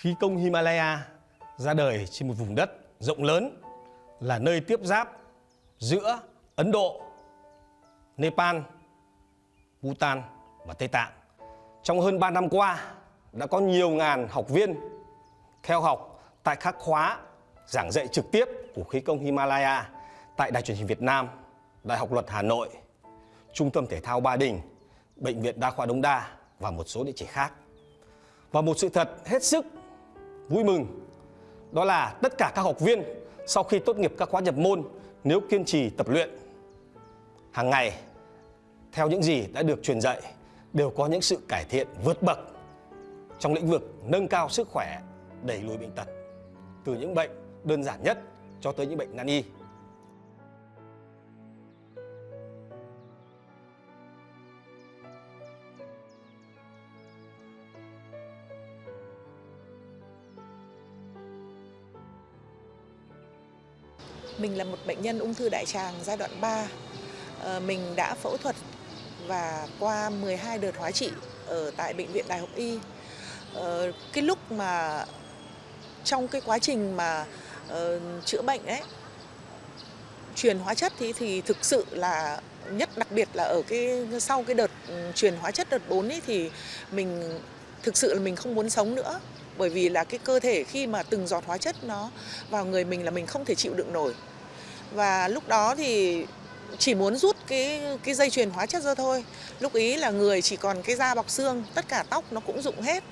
Khí công Himalaya ra đời trên một vùng đất rộng lớn là nơi tiếp giáp giữa Ấn Độ, Nepal, Bhutan và Tây Tạng. Trong hơn 3 năm qua, đã có nhiều ngàn học viên theo học tại các khóa giảng dạy trực tiếp của khí công Himalaya tại Đài truyền hình Việt Nam, Đại học Luật Hà Nội, Trung tâm Thể thao Ba Đình, Bệnh viện Đa khoa Đông Đa và một số địa chỉ khác. Và một sự thật hết sức vui mừng đó là tất cả các học viên sau khi tốt nghiệp các khóa nhập môn nếu kiên trì tập luyện hàng ngày theo những gì đã được truyền dạy đều có những sự cải thiện vượt bậc trong lĩnh vực nâng cao sức khỏe, đẩy lùi bệnh tật từ những bệnh đơn giản nhất cho tới những bệnh nan y. Mình là một bệnh nhân ung thư đại tràng giai đoạn 3. Ờ, mình đã phẫu thuật và qua 12 đợt hóa trị ở tại bệnh viện Đại học Y. Ờ, cái lúc mà trong cái quá trình mà ờ, chữa bệnh ấy, truyền hóa chất thì thì thực sự là nhất, đặc biệt là ở cái sau cái đợt ừ, truyền hóa chất đợt 4 ấy thì mình thực sự là mình không muốn sống nữa bởi vì là cái cơ thể khi mà từng giọt hóa chất nó vào người mình là mình không thể chịu đựng nổi và lúc đó thì chỉ muốn rút cái cái dây chuyền hóa chất ra thôi. Lúc ý là người chỉ còn cái da bọc xương, tất cả tóc nó cũng rụng hết.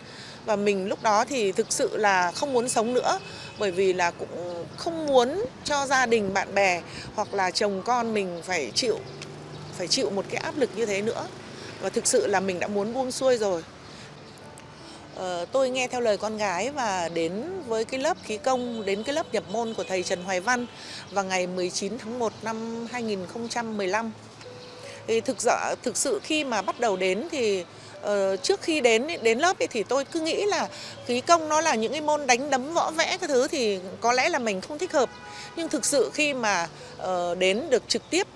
Và mình lúc đó thì thực sự là không muốn sống nữa, bởi vì là cũng không muốn cho gia đình, bạn bè hoặc là chồng con mình phải chịu phải chịu một cái áp lực như thế nữa. Và thực sự là mình đã muốn buông xuôi rồi. Ờ, tôi nghe theo lời con gái và đến với cái lớp khí công, đến cái lớp nhập môn của thầy Trần Hoài Văn vào ngày 19 tháng 1 năm 2015. Thì thực sự, thực sự khi mà bắt đầu đến thì uh, trước khi đến đến lớp ấy, thì tôi cứ nghĩ là khí công nó là những cái môn đánh đấm võ vẽ cái thứ thì có lẽ là mình không thích hợp. Nhưng thực sự khi mà uh, đến được trực tiếp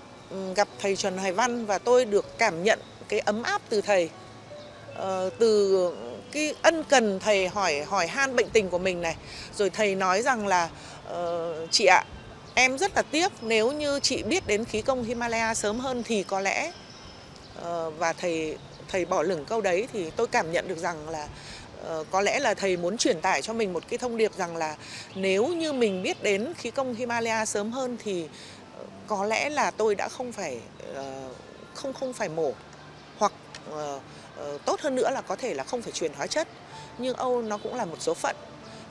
gặp thầy Trần Hoài Văn và tôi được cảm nhận cái ấm áp từ thầy uh, từ cái ân cần thầy hỏi hỏi han bệnh tình của mình này. Rồi thầy nói rằng là uh, chị ạ em rất là tiếc nếu như chị biết đến khí công Himalaya sớm hơn thì có lẽ uh, và thầy thầy bỏ lửng câu đấy thì tôi cảm nhận được rằng là uh, có lẽ là thầy muốn truyền tải cho mình một cái thông điệp rằng là nếu như mình biết đến khí công Himalaya sớm hơn thì uh, có lẽ là tôi đã không phải uh, không không phải mổ. Hoặc uh, Ờ, tốt hơn nữa là có thể là không phải truyền hóa chất nhưng Âu nó cũng là một số phận.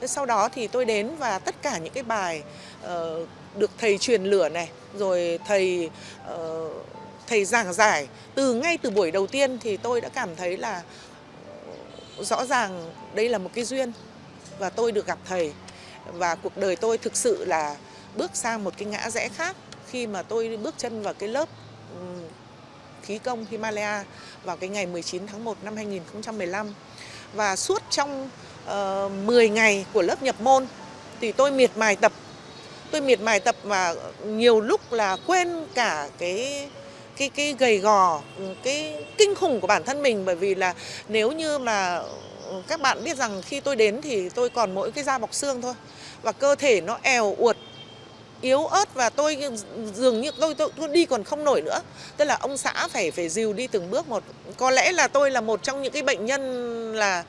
Sau đó thì tôi đến và tất cả những cái bài uh, được thầy truyền lửa này rồi thầy uh, thầy giảng giải từ ngay từ buổi đầu tiên thì tôi đã cảm thấy là rõ ràng đây là một cái duyên và tôi được gặp thầy. Và cuộc đời tôi thực sự là bước sang một cái ngã rẽ khác khi mà tôi bước chân vào cái lớp khí công Himalaya vào cái ngày 19 tháng 1 năm 2015. Và suốt trong ờ, uh, 10 ngày của lớp nhập môn thì tôi miệt mài tập. Tôi miệt mài tập và nhiều lúc là quên cả cái cái cái gầy gò, cái kinh khủng của bản thân mình bởi vì là nếu như mà các bạn biết rằng khi tôi đến thì tôi còn mỗi cái da bọc xương thôi và cơ thể nó èo uột yếu ớt và tôi dường như tôi, tôi, tôi đi còn không nổi nữa. Tức là ông xã phải phải dìu đi từng bước một. Có lẽ là tôi là một trong những cái bệnh nhân là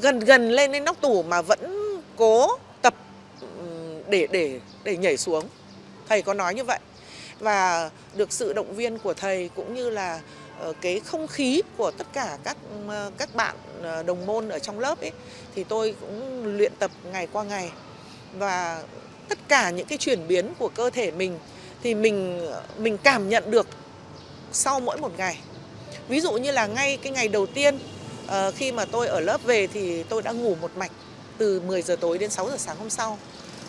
gần gần lên đến nóc tủ mà vẫn cố tập để để để nhảy xuống. Thầy có nói như vậy. Và được sự động viên của thầy cũng như là ờ, cái không khí của tất cả các ờ, các bạn ờ, đồng môn ở trong lớp ấy thì tôi cũng luyện tập ngày qua ngày. Và tất cả những cái chuyển biến của cơ thể mình thì mình mình cảm nhận được sau mỗi một ngày. Ví dụ như là ngay cái ngày đầu tiên uh, khi mà tôi ở lớp về thì tôi đã ngủ một mạch từ 10 giờ tối đến 6 giờ sáng hôm sau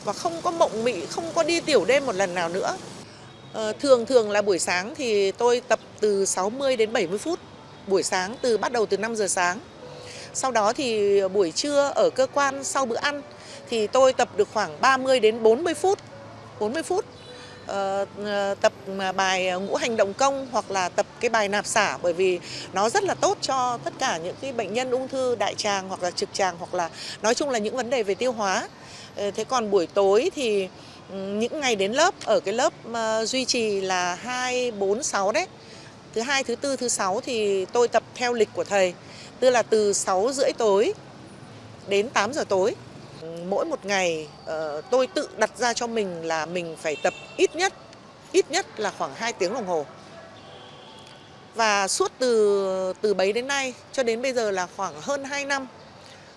và không có mộng mị, không có đi tiểu đêm một lần nào nữa. Uh, thường thường là buổi sáng thì tôi tập từ 60 đến 70 phút. Buổi sáng từ bắt đầu từ 5 giờ sáng. Sau đó thì buổi trưa ở cơ quan sau bữa ăn thì tôi tập được khoảng 30 đến 40 phút 40 phút ờ, ờ tập bài ờ, ngũ hành động công hoặc là tập cái bài nạp xả bởi vì nó rất là tốt cho tất cả những cái bệnh nhân ung thư đại tràng hoặc là trực tràng hoặc là nói chung là những vấn đề về tiêu hóa. Ờ, thế còn buổi tối thì ừ, những ngày đến lớp ở cái lớp duy trì là 2 4 6 đấy. Thứ hai, thứ tư, thứ sáu thì tôi tập theo lịch của thầy. Tức là từ 6 rưỡi tối đến 8 giờ tối. Mỗi một ngày ờ, tôi tự đặt ra cho mình là mình phải tập ít nhất ít nhất là khoảng 2 tiếng đồng hồ. Và suốt từ từ bấy đến nay cho đến bây giờ là khoảng hơn 2 năm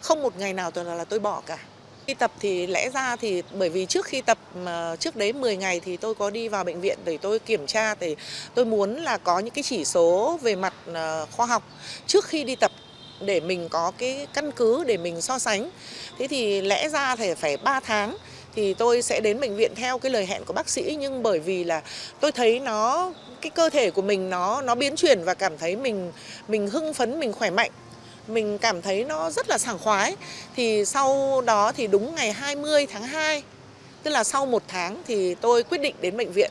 không một ngày nào tôi là, là tôi bỏ cả. Khi tập thì lẽ ra thì bởi vì trước khi tập trước đấy 10 ngày thì tôi có đi vào bệnh viện để tôi kiểm tra thì tôi muốn là có những cái chỉ số về mặt ờ, khoa học trước khi đi tập để mình có cái căn cứ để mình so sánh. Thế thì lẽ ra thì phải 3 tháng thì tôi sẽ đến bệnh viện theo cái lời hẹn của bác sĩ. Nhưng bởi vì là tôi thấy nó, cái cơ thể của mình nó nó biến chuyển và cảm thấy mình mình hưng phấn, mình khỏe mạnh. Mình cảm thấy nó rất là sảng khoái. Thì sau đó thì đúng ngày 20 tháng 2 tức là sau một tháng thì tôi quyết định đến bệnh viện.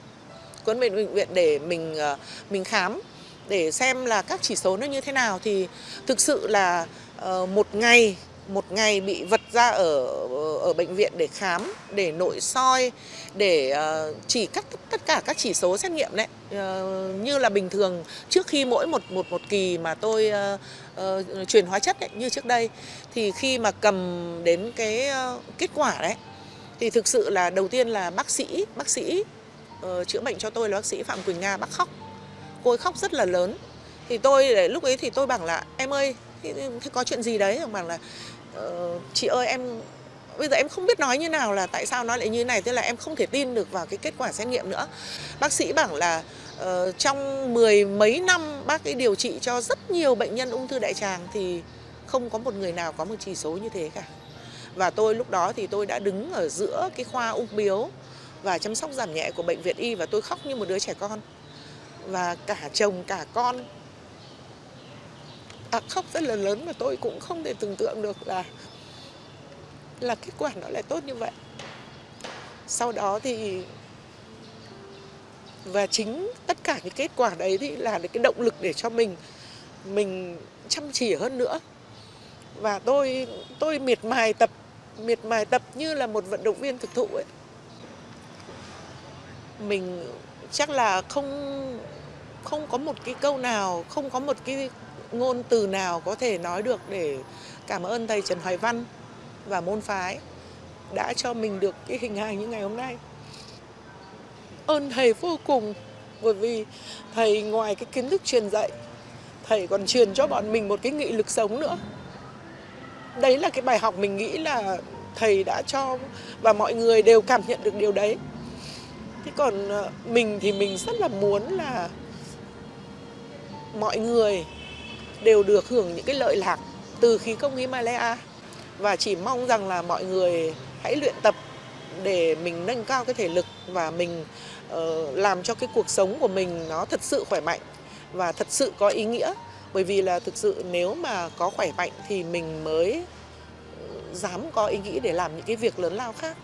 Đến bệnh bệnh viện để mình ờ, mình khám để xem là các chỉ số nó như thế nào thì thực sự là ờ, một ngày một ngày bị vật ra ở ở bệnh viện để khám để nội soi để ờ, chỉ cắt tất cả các chỉ số xét nghiệm đấy. Ờ, như là bình thường trước khi mỗi một một một kỳ mà tôi ờ, truyền hóa chất đấy, như trước đây thì khi mà cầm đến cái kết quả đấy thì thực sự là đầu tiên là bác sĩ bác sĩ chữa bệnh cho tôi là bác sĩ Phạm Quỳnh Nga bác khóc cô ấy khóc rất là lớn. Thì tôi để lúc ấy thì tôi bảo là em ơi thì, có chuyện gì đấy? Ông bảo là "Ờ, chị ơi em bây giờ em không biết nói như nào là tại sao nó lại như này tức là em không thể tin được vào cái kết quả xét nghiệm nữa. Bác sĩ bảo là ờ, trong mười mấy năm bác ấy điều trị cho rất nhiều bệnh nhân ung thư đại tràng thì không có một người nào có một chỉ số như thế cả. Và tôi lúc đó thì tôi đã đứng ở giữa cái khoa ung biếu và chăm sóc giảm nhẹ của bệnh viện y và tôi khóc như một đứa trẻ con và cả chồng cả con. À, khóc rất là lớn mà tôi cũng không thể tưởng tượng được là là kết quả nó lại tốt như vậy. Sau đó thì và chính tất cả những kết quả đấy thì là cái động lực để cho mình mình chăm chỉ hơn nữa. Và tôi tôi miệt mài tập miệt mài tập như là một vận động viên thực thụ ấy. Mình chắc là không không có một cái câu nào, không có một cái ngôn từ nào có thể nói được để cảm ơn thầy Trần Hoài Văn và môn phái đã cho mình được cái hình hài như ngày hôm nay. Ơn thầy vô cùng, bởi vì thầy ngoài cái kiến thức truyền dạy, thầy còn truyền cho bọn mình một cái nghị lực sống nữa. Đấy là cái bài học mình nghĩ là thầy đã cho và mọi người đều cảm nhận được điều đấy. Thế còn ờ, mình thì mình rất là muốn là mọi người đều được hưởng những cái lợi lạc từ khí công Himalaya. Và chỉ mong rằng là mọi người hãy luyện tập để mình nâng cao cái thể lực và mình uh, làm cho cái cuộc sống của mình nó thật sự khỏe mạnh và thật sự có ý nghĩa. Bởi vì là thực sự nếu mà có khỏe mạnh thì mình mới ừ, dám có ý nghĩ để làm những cái việc lớn lao khác.